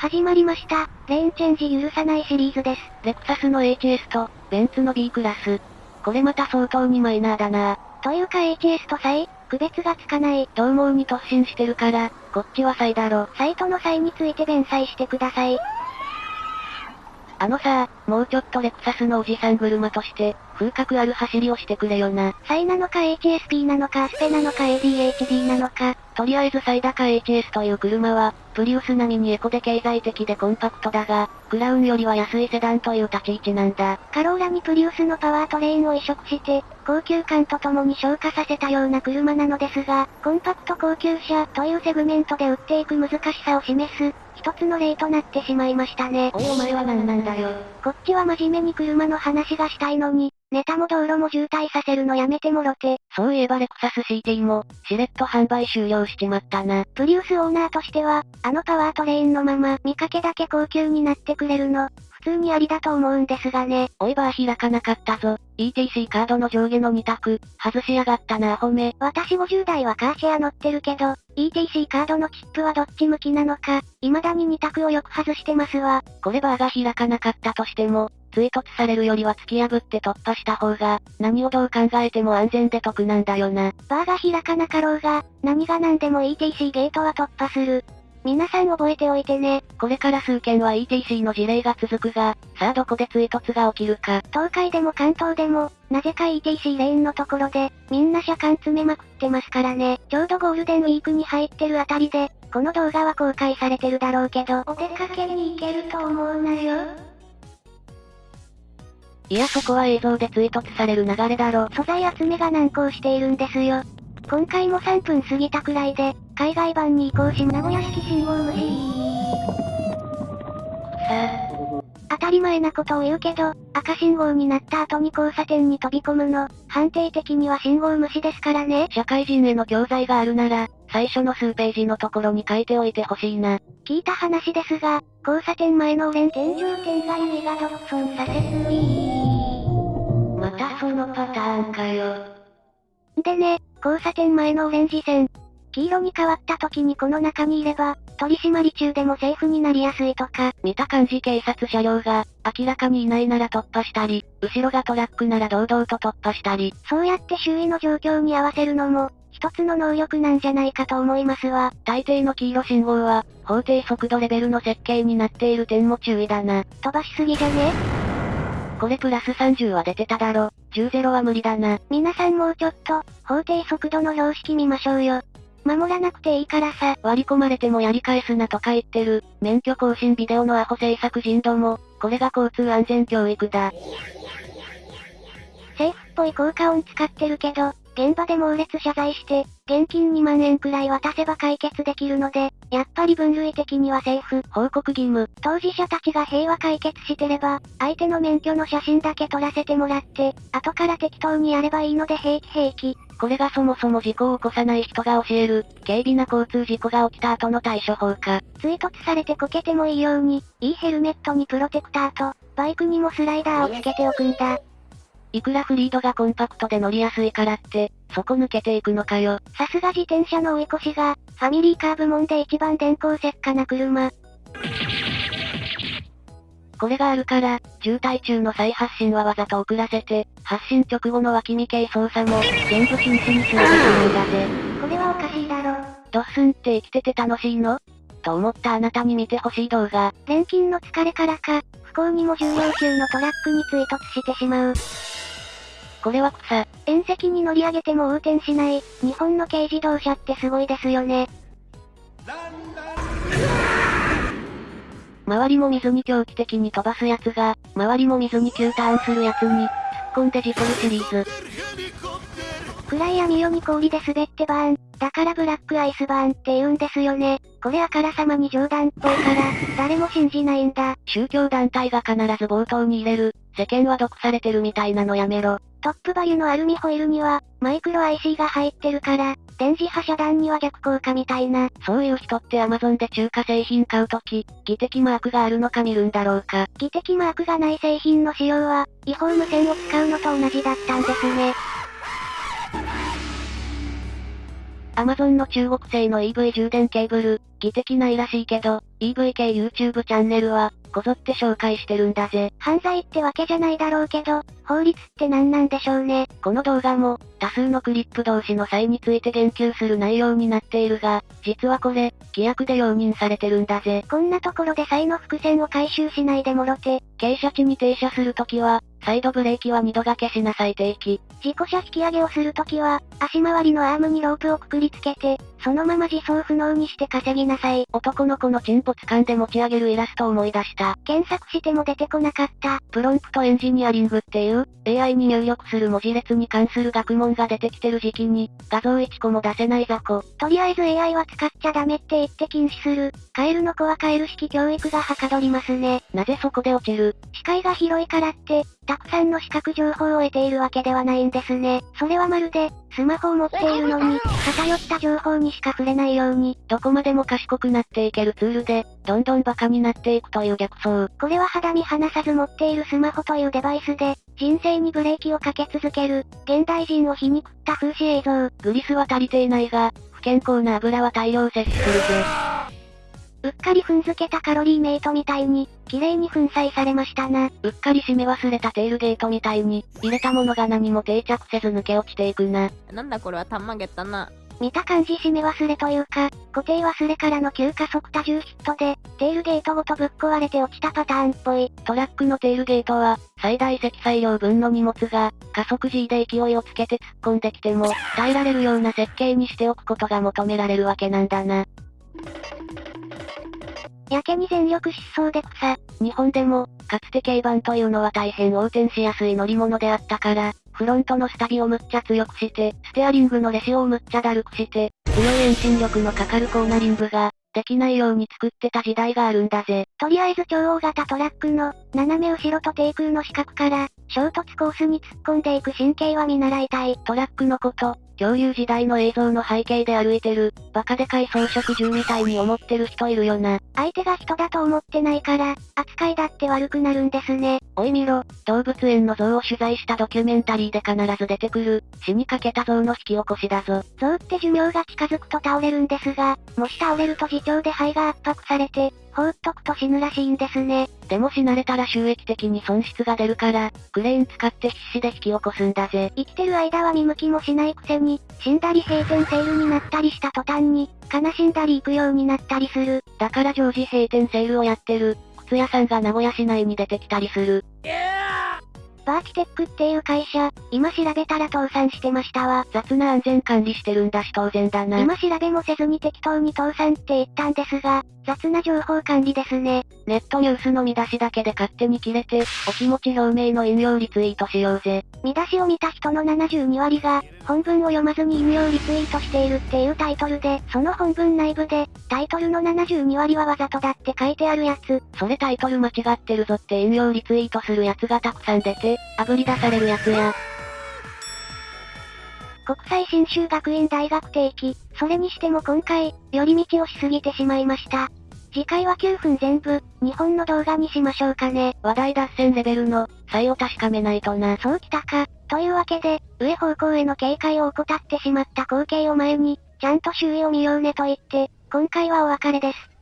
始まりました。レーンチェンジ許さないシリーズです。レクサスの HS と、ベンツの B クラス。これまた相当にマイナーだなというか HS とサイ、区別がつかない。獰猛に突進してるから、こっちはサイだろ。サイとの差異について弁明してください。あのさ、もうちょっとレクサスのおじさん車として、風格ある走りをしてくれよな。サイなのか HSP なのかスペなのか ADHD なのか。とりあえずサイダカ HS という車は、プリウス並みにエコで経済的でコンパクトだが、クラウンよりは安いセダンという立ち位置なんだ。カローラにプリウスのパワートレインを移植して、高級感とともに昇華させたような車なのですが、コンパクト高級車というセグメントで売っていく難しさを示す、一つの例となってしまいましたね。おいお前は何なんだよ。こっちは真面目に車の話がしたいのに、ネタも道路も渋滞させるのやめてもろて。そういえばレクサス CT も、しれっと販売終了しちまったな。プリウスオーナーとしては、あのパワートレインのまま、見かけだけ高級になってくれるの、普通にありだと思うんですがね。おいバー開かなかったぞ。ETC カードの上下の2択、外しやがったなアホめ。私50代はカーシェア乗ってるけど、ETC カードのチップはどっち向きなのか、未だに2択をよく外してますわ。これバーが開かなかったとしても、追突されるよりは突き破って突破した方が、何をどう考えても安全で得なんだよな。バーが開かなかろうが、何が何でも ETC ゲートは突破する。皆さん覚えておいてね。これから数件は ETC の事例が続くが、さあどこで追突が起きるか。東海でも関東でも、なぜか ETC レーンのところで、みんな車間詰めまくってますからね。ちょうどゴールデンウィークに入ってるあたりで、この動画は公開されてるだろうけど、お出かけに行けると思うなよ。いやそこは映像で追突される流れだろ。素材集めが難航しているんですよ。今回も3分過ぎたくらいで、海外版に移行し名古屋式信号無視。さ当たり前なことを言うけど、赤信号になった後に交差点に飛び込むの、判定的には信号無視ですからね。社会人への教材があるなら、最初の数ページのところに書いておいてほしいな。聞いた話ですが、交差点前のオレン天井点外メガドッソン左折またそのパターンかよ。でね、交差点前のオレンジ線。黄色に変わった時にこの中にいれば、取り締まり中でもセーフになりやすいとか。見た感じ警察車両が、明らかにいないなら突破したり、後ろがトラックなら堂々と突破したり。そうやって周囲の状況に合わせるのも、一つの能力なんじゃないかと思いますわ。大抵の黄色信号は、法定速度レベルの設計になっている点も注意だな。飛ばしすぎじゃね？これプラス30は出てただろ。10-0は無理だな。皆さんもうちょっと、法定速度の標識見ましょうよ。守らなくていいからさ。割り込まれてもやり返すなとか言ってる、免許更新ビデオのアホ制作人ども、これが交通安全教育だ。政府っぽい効果音使ってるけど、現場で猛烈謝罪して、現金2万円くらい渡せば解決できるので、やっぱり分類的にはセーフ。報告義務。当事者たちが平和解決してれば、相手の免許の写真だけ撮らせてもらって、後から適当にやればいいので平気平気。これがそもそも事故を起こさない人が教える、軽微な交通事故が起きた後の対処法か。追突されてこけてもいいように、いいヘルメットにプロテクターと、バイクにもスライダーをつけておくんだ。いくらフリードがコンパクトで乗りやすいからって、そこ抜けていくのかよ。さすが自転車の追い越しが、ファミリーカー部門で一番電光石火な車。これがあるから、渋滞中の再発進はわざと遅らせて、発進直後の脇見系操作も、全部禁止にするべきなんだぜ。これはおかしいだろ。ドッスンって生きてて楽しいの？と思ったあなたに見てほしい動画。錬金の疲れからか、不幸にも重量級のトラックに追突してしまう。これは草。縁石に乗り上げても横転しない、日本の軽自動車ってすごいですよね。周りも水に狂気的に飛ばすやつが、周りも水に急ターンするやつに、突っ込んで事故るシリーズ。暗い闇夜に氷で滑ってバーン。だからブラックアイスバーンって言うんですよね。これあからさまに冗談っぽいから、誰も信じないんだ。宗教団体が必ず冒頭に入れる、世間は毒されてるみたいなのやめろ。トップバリュのアルミホイルには、マイクロ IC が入ってるから、電磁波遮断には逆効果みたいな。そういう人って Amazon で中華製品買うとき、技的マークがあるのか見るんだろうか。技的マークがない製品の使用は、違法無線を使うのと同じだったんですね。アマゾンの中国製の EV 充電ケーブル、技的ないらしいけど、EV 系 YouTube チャンネルは、こぞって紹介してるんだぜ。犯罪ってわけじゃないだろうけど、法律って何なんでしょうね。この動画も、多数のクリップ同士の際について言及する内容になっているが、実はこれ、規約で容認されてるんだぜ。こんなところで際の伏線を回収しないでもろて。傾斜地に停車するときは、サイドブレーキは二度掛けしなさい定期。事故車引き上げをするときは、足回りのアームにロープをくくりつけて、そのまま自走不能にして稼ぎなさい。男の子のチンポ掴んで持ち上げるイラストを思い出した。検索しても出てこなかった。プロンプトエンジニアリングっていう、AI に入力する文字列に関する学問が出てきてる時期に、画像1個も出せない雑魚。とりあえず AI は使っちゃダメって言って禁止する。カエルの子はカエル式教育がはかどりますね。なぜそこで落ちる？視界が広いからって、たくさんの視覚情報を得ているわけではないんですね。それはまるで、スマホを持っているのに、偏った情報にしか触れないように、どこまでも賢くなっていけるツールで、どんどんバカになっていくという逆走。これは肌身離さず持っているスマホというデバイスで、人生にブレーキをかけ続ける、現代人を皮肉った風刺映像。グリスは足りていないが、不健康な油は大量摂取するぜ。うっかり踏んづけたカロリーメイトみたいに、綺麗に粉砕されましたな。うっかり締め忘れたテールゲートみたいに、入れたものが何も定着せず抜け落ちていくな。なんだこれはたんまげったな。見た感じ締め忘れというか、固定忘れからの急加速多重ヒットで、テールゲートごとぶっ壊れて落ちたパターンっぽい。トラックのテールゲートは、最大積載量分の荷物が、加速 G で勢いをつけて突っ込んできても、耐えられるような設計にしておくことが求められるわけなんだな。やけに全力疾走で草。日本でも、かつて軽バンというのは大変横転しやすい乗り物であったから、フロントのスタビをむっちゃ強くして、ステアリングのレシオをむっちゃだるくして、強い遠心力のかかるコーナリングが、できないように作ってた時代があるんだぜ。とりあえず超大型トラックの、斜め後ろと低空の四角から、衝突コースに突っ込んでいく神経は見習いたい。トラックのこと、共有時代の映像の背景で歩いてる、バカでかい装飾銃みたいに思ってる人いるよな。相手が人だと思ってないから、扱いだって悪くなるんですね。おい見ろ、動物園の象を取材したドキュメンタリーで必ず出てくる、死にかけた象の引き起こしだぞ。象って寿命が近づくと倒れるんですが、もし倒れると自重で肺が圧迫されて、放っとくと死ぬらしいんですね。でも死なれたら収益的に損失が出るから、クレーン使って必死で引き起こすんだぜ。生きてる間は見向きもしないくせに、死んだり閉店セールになったりした途端に、悲しんだり行くようになったりする。だから常時閉店セールをやってる、靴屋さんが名古屋市内に出てきたりする。バーキテックっていう会社、今調べたら倒産してましたわ。雑な安全管理してるんだし当然だな。今調べもせずに適当に倒産って言ったんですが、雑な情報管理ですね。ネットニュースの見出しだけで勝手に切れて、お気持ち表明の引用リツイートしようぜ。見出しを見た人の72割が、本文を読まずに引用リツイートしているっていうタイトルで、その本文内部で、タイトルの72割はわざとだって書いてあるやつ。それタイトル間違ってるぞって引用リツイートするやつがたくさん出て、炙り出されるやつや。国際新州学院大学定期。それにしても今回、寄り道をしすぎてしまいました。次回は9分全部、日本の動画にしましょうかね。話題脱線レベルの、差を確かめないとな。そうきたか。というわけで、上方向への警戒を怠ってしまった光景を前に、ちゃんと周囲を見ようねと言って、今回はお別れです。